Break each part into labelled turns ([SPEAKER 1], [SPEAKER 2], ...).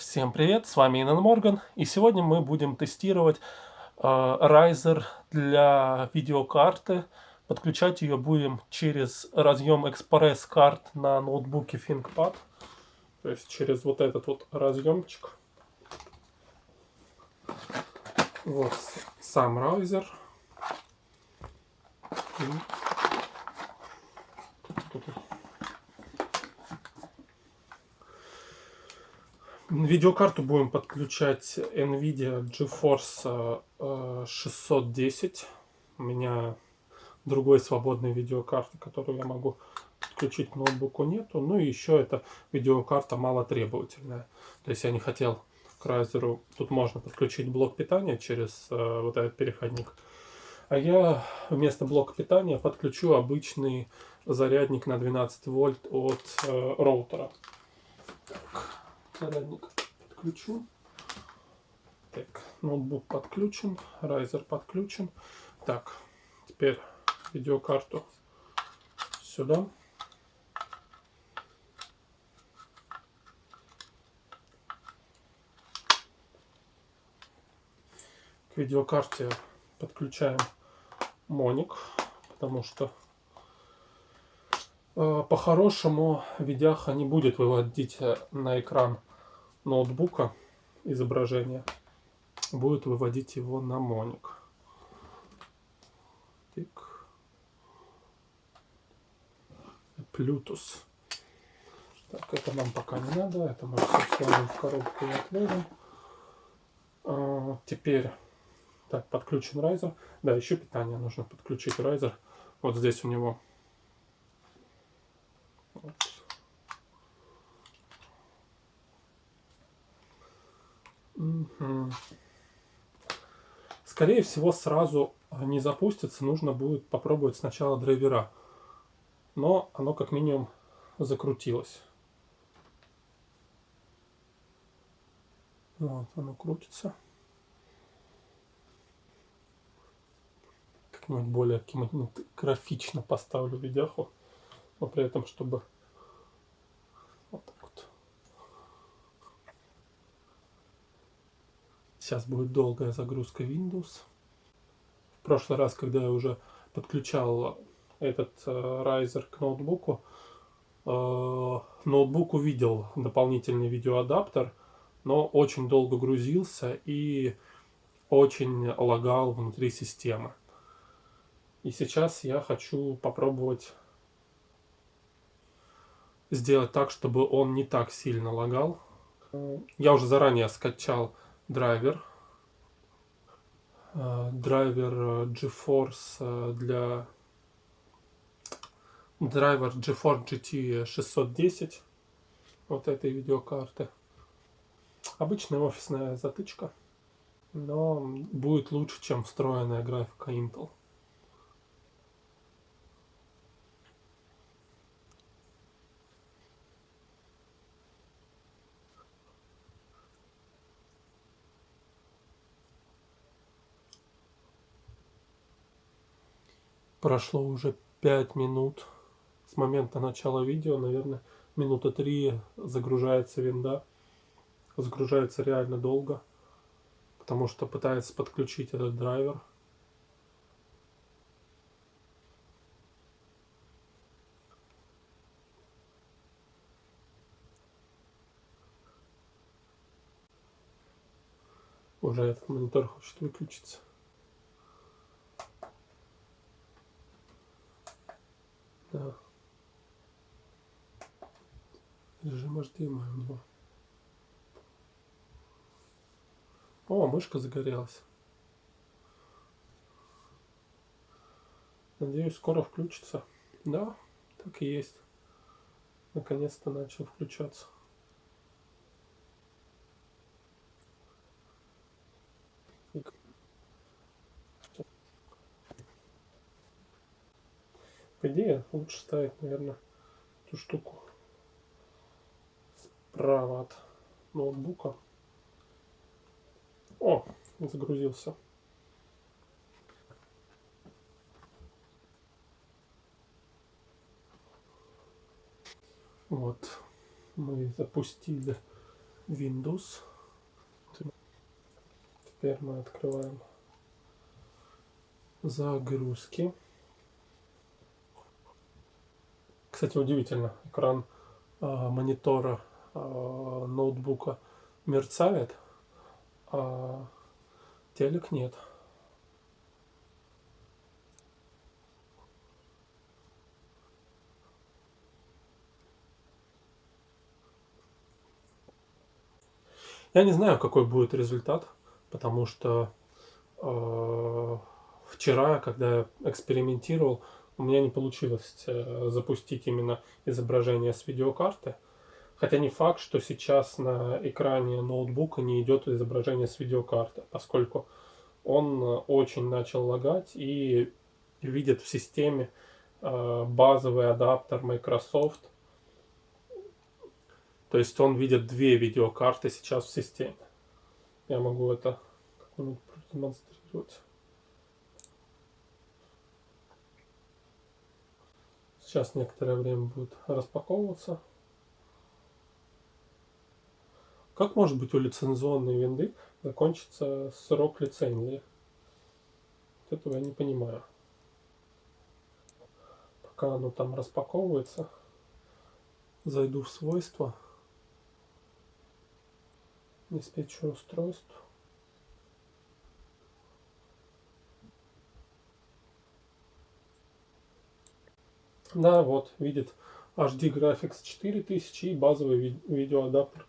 [SPEAKER 1] Всем привет, с вами Инан Морган, и сегодня мы будем тестировать э, Riser для видеокарты. Подключать ее будем через разъем Express карт на ноутбуке ThinkPad, то есть через вот этот вот разъемчик. Вот сам Riser. Видеокарту будем подключать NVIDIA GeForce 610. У меня другой свободной видеокарты, которую я могу подключить к ноутбуку нету. Ну и еще эта видеокарта малотребовательная. То есть я не хотел к Riser, тут можно подключить блок питания через э, вот этот переходник. А я вместо блока питания подключу обычный зарядник на 12 вольт от э, роутера. Так зарядник подключу. Так, ноутбук подключен, райзер подключен. Так, теперь видеокарту сюда. К видеокарте подключаем моник, потому что э, по-хорошему видяха не будет выводить э, на экран ноутбука изображение будет выводить его на моник. Так. Bluetooth. Так, это нам пока не надо. Это мы все сложим в коробку и отложим. А, теперь, так, подключен райзер. Да, еще питание нужно подключить райзер. Вот здесь у него вот, Скорее всего, сразу не запустится. Нужно будет попробовать сначала драйвера. Но оно как минимум закрутилось. Вот, оно крутится. Как-нибудь более графично поставлю видяху. Но при этом, чтобы Сейчас будет долгая загрузка Windows. В прошлый раз, когда я уже подключал этот э, Riser к ноутбуку, э, ноутбук увидел дополнительный видеоадаптер, но очень долго грузился и очень лагал внутри системы. И сейчас я хочу попробовать сделать так, чтобы он не так сильно лагал. Я уже заранее скачал драйвер. Э, драйвер э, GeForce э, для драйвер GeForce GT 610 вот этой видеокарты. Обычная офисная затычка, но будет лучше, чем встроенная графика Intel. Прошло уже 5 минут с момента начала видео, наверное, минута 3 загружается винда. Загружается реально долго, потому что пытается подключить этот драйвер. Уже этот монитор хочет выключиться. Да. Режим HDMI у него. О, мышка загорелась. Надеюсь, скоро включится. Да, так и есть. Наконец-то начал включаться. По идее, лучше ставить, наверное, эту штуку справа от ноутбука. О, загрузился. Вот, мы запустили Windows. Теперь мы открываем загрузки. Кстати, удивительно, экран э, монитора э, ноутбука мерцает, а телек нет. Я не знаю, какой будет результат, потому что э, вчера, когда я экспериментировал, у меня не получилось э, запустить именно изображение с видеокарты. Хотя не факт, что сейчас на экране ноутбука не идет изображение с видеокарты, поскольку он э, очень начал лагать и видит в системе э, базовый адаптер Microsoft то есть он видит две видеокарты сейчас в системе. Я могу это как-нибудь продемонстрировать. Сейчас некоторое время будет распаковываться. Как может быть у лицензионной винды закончится срок лицензии? Вот этого я не понимаю. Пока оно там распаковывается, зайду в свойства диспетчер устройств. Да, вот, видит HD Graphics 4000 и базовый ви видеоадаптер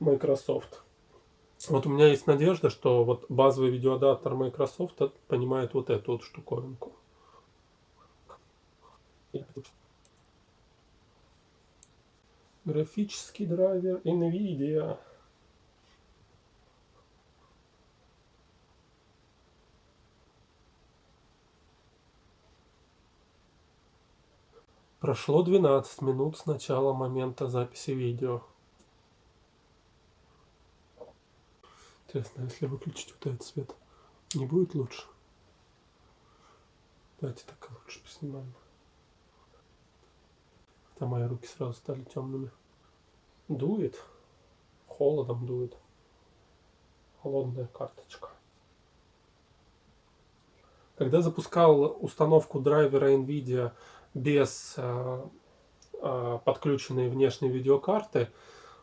[SPEAKER 1] Microsoft. Вот у меня есть надежда, что вот базовый видеоадаптер Microsoft понимает вот эту вот штуковинку. Графический драйвер NVIDIA. Прошло 12 минут с начала момента записи видео. Интересно, если выключить вот этот свет, не будет лучше? Давайте так лучше поснимаем. Там мои руки сразу стали темными. Дует. Холодом дует. Холодная карточка. Когда запускал установку драйвера NVIDIA без э, э, подключенной внешней видеокарты,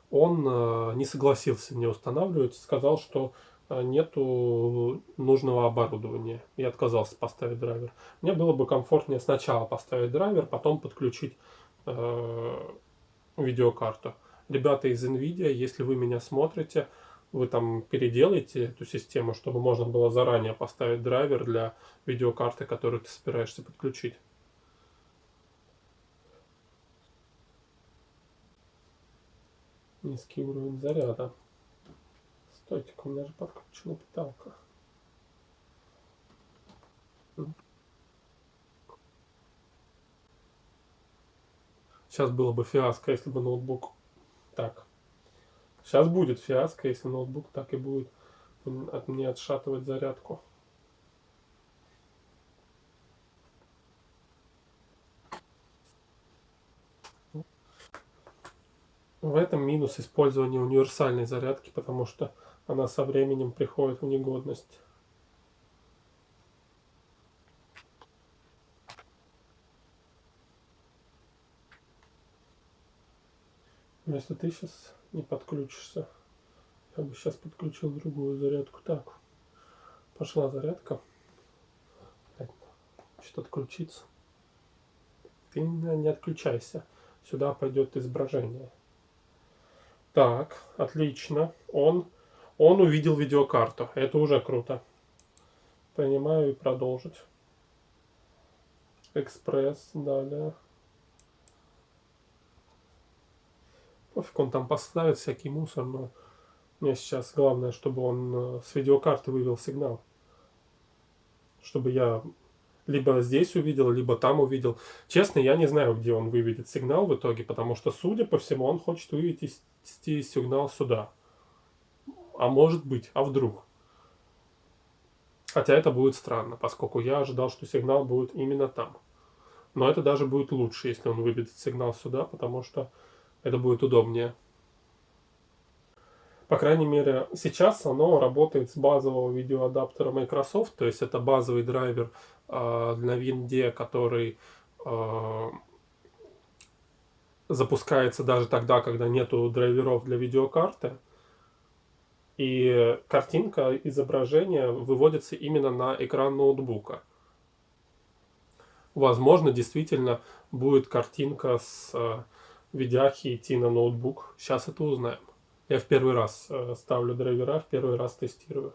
[SPEAKER 1] он э, не согласился мне устанавливать, сказал, что нету нужного оборудования и отказался поставить драйвер. Мне было бы комфортнее сначала поставить драйвер, потом подключить э, видеокарту. Ребята из NVIDIA, если вы меня смотрите, вы там переделаете эту систему, чтобы можно было заранее поставить драйвер для видеокарты, которую ты собираешься подключить. Низкий уровень заряда. Стойте, у меня же подключена питалка. Сейчас было бы фиаско, если бы ноутбук так. Сейчас будет фиаско, если ноутбук так и будет от мне отшатывать зарядку. В этом минус использования универсальной зарядки, потому что она со временем приходит в негодность. Если ты сейчас не подключишься, я бы сейчас подключил другую зарядку. Так, пошла зарядка. Что-то отключиться. Ты не отключайся. Сюда пойдет изображение. Так, отлично. Он, он увидел видеокарту. Это уже круто. Принимаю и продолжить. Экспресс, далее. Пофиг, он там поставит всякий мусор, но мне сейчас главное, чтобы он э, с видеокарты вывел сигнал. Чтобы я либо здесь увидел, либо там увидел. Честно, я не знаю, где он выведет сигнал в итоге, потому что, судя по всему, он хочет вывести сигнал сюда. А может быть, а вдруг? Хотя это будет странно, поскольку я ожидал, что сигнал будет именно там. Но это даже будет лучше, если он выведет сигнал сюда, потому что это будет удобнее. По крайней мере, сейчас оно работает с базового видеоадаптера Microsoft, то есть это базовый драйвер э, для Винде, который э, запускается даже тогда, когда нету драйверов для видеокарты. И картинка, изображение выводится именно на экран ноутбука. Возможно, действительно будет картинка с э, видяхи идти на ноутбук. Сейчас это узнаем. Я в первый раз э, ставлю драйвера, в первый раз тестирую.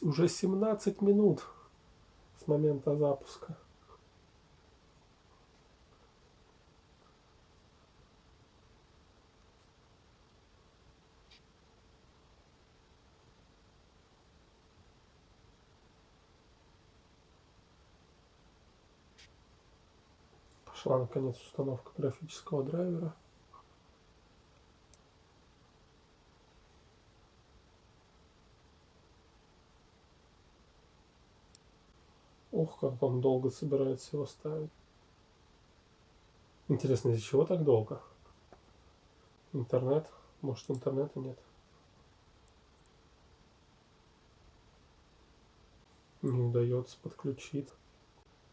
[SPEAKER 1] Уже 17 минут с момента запуска. Пошла наконец установка графического драйвера. Ух, как он долго собирается его ставить. Интересно, из-за чего так долго? Интернет? Может, интернета нет? Не удается подключить.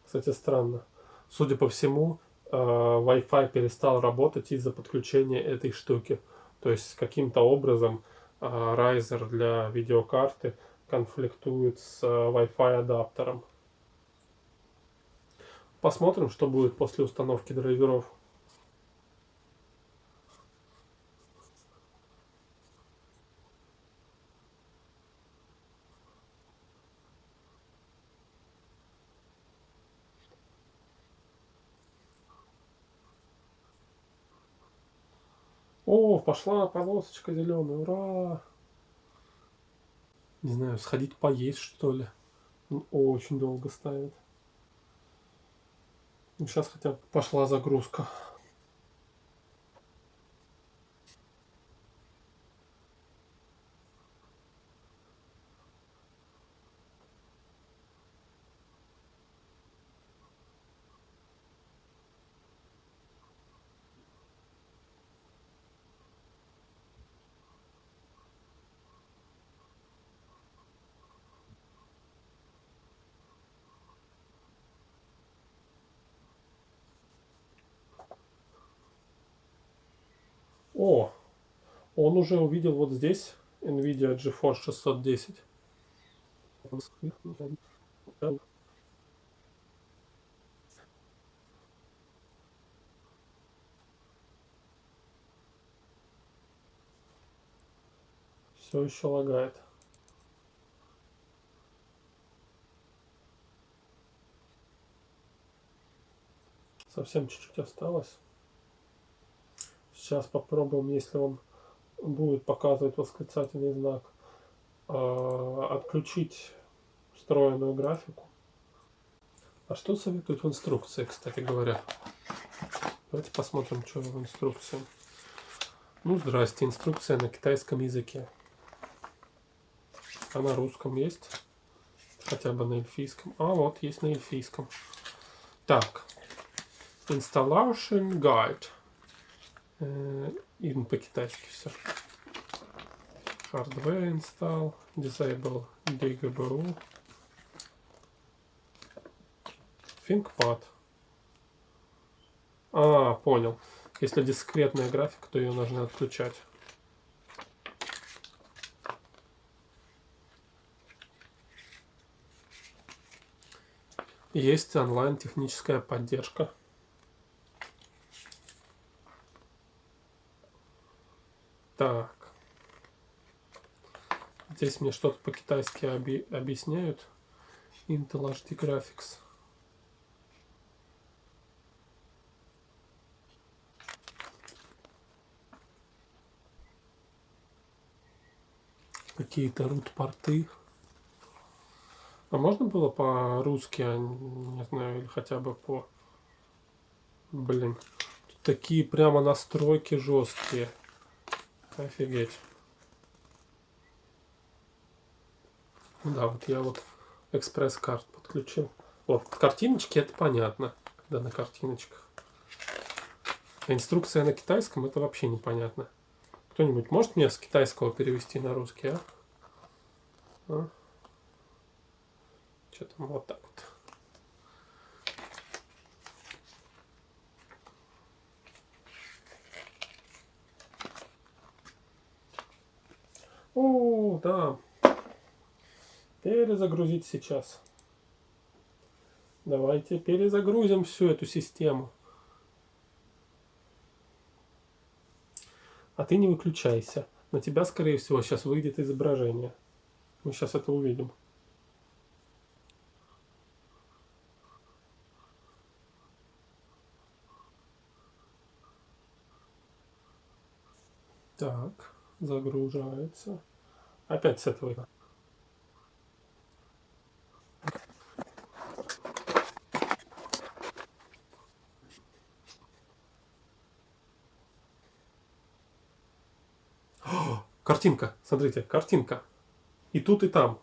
[SPEAKER 1] Кстати, странно. Судя по всему, э, Wi-Fi перестал работать из-за подключения этой штуки. То есть каким-то образом э, Riser для видеокарты конфликтует с э, Wi-Fi адаптером. Посмотрим, что будет после установки драйверов. О, пошла полосочка зеленая, ура! Не знаю, сходить поесть что ли. Очень долго ставит. Сейчас хотя бы пошла загрузка. О, он уже увидел вот здесь NVIDIA GeForce 610. Все еще лагает. Совсем чуть-чуть осталось. Сейчас попробуем, если он будет показывать восклицательный знак, а, отключить встроенную графику. А что советуют в инструкции, кстати говоря? Давайте посмотрим, что в инструкции. Ну, здрасте, инструкция на китайском языке. А на русском есть? Хотя бы на эльфийском. А, вот, есть на эльфийском. Так. Installation Guide. Им по-китайски все. Hardware install, disable DGBU, ThinkPad. А, понял. Если дискретная графика, то ее нужно отключать. Есть онлайн техническая поддержка. Так. Здесь мне что-то по-китайски оби объясняют. Intel HD Graphics. Какие-то root-порты. А можно было по-русски, а не знаю, или хотя бы по... Блин, тут такие прямо настройки жесткие. Офигеть. Да, вот я вот экспресс-карт подключил. Вот картиночки это понятно, когда на картиночках. А инструкция на китайском это вообще непонятно. Кто-нибудь может мне с китайского перевести на русский, а? а? Что там вот так вот. О, да. Перезагрузить сейчас. Давайте перезагрузим всю эту систему. А ты не выключайся. На тебя, скорее всего, сейчас выйдет изображение. Мы сейчас это увидим. Так, загружается. Опять с этого. Картинка, смотрите, картинка. И тут, и там.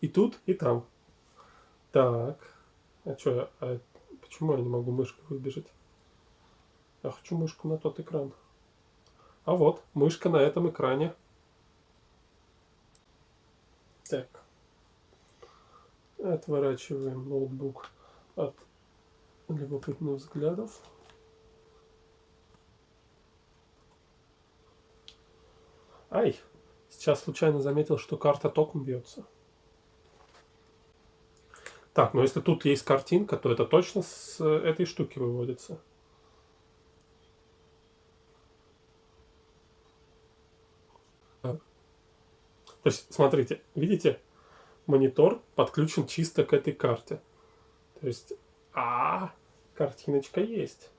[SPEAKER 1] И тут, и там. Так. А что, а почему я не могу мышкой выбежать? Я хочу мышку на тот экран. А вот, мышка на этом экране. Так. Отворачиваем ноутбук от любопытных взглядов. Ай, сейчас случайно заметил, что карта током бьется. Так, но если тут есть картинка, то это точно с этой штуки выводится. То есть, смотрите, видите, монитор подключен чисто к этой карте. То есть, а, картиночка есть.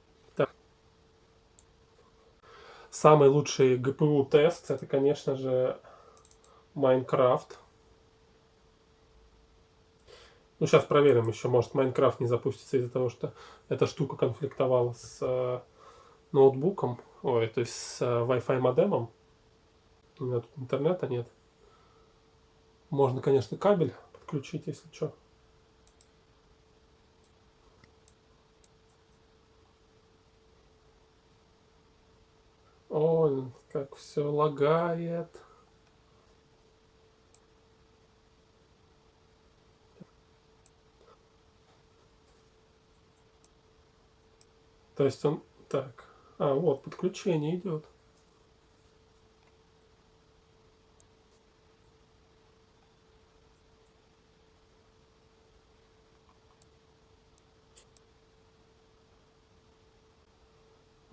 [SPEAKER 1] Самый лучший GPU тест это, конечно же, Майнкрафт. Ну, сейчас проверим еще. Может, Майнкрафт не запустится из-за того, что эта штука конфликтовала с э, ноутбуком. Ой, то есть с э, Wi-Fi модемом. У меня тут интернета нет. Можно, конечно, кабель подключить, если что. Ой, как все лагает. То есть он... Так. А, вот, подключение идет.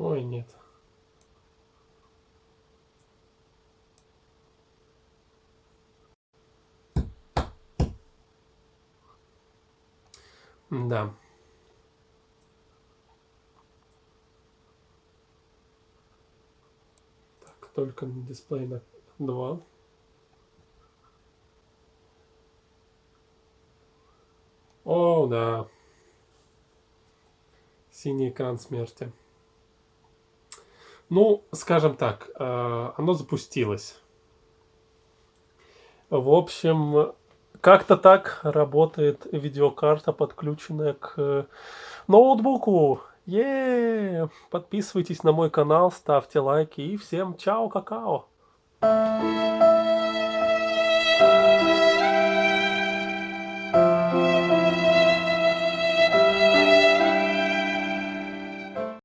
[SPEAKER 1] Ой, нет. Да. Так, только на дисплей на 2. О, да. Синий экран смерти. Ну, скажем так, э, оно запустилось. В общем, как-то так работает видеокарта, подключенная к ноутбуку. Еее! Подписывайтесь на мой канал, ставьте лайки и всем чао, какао!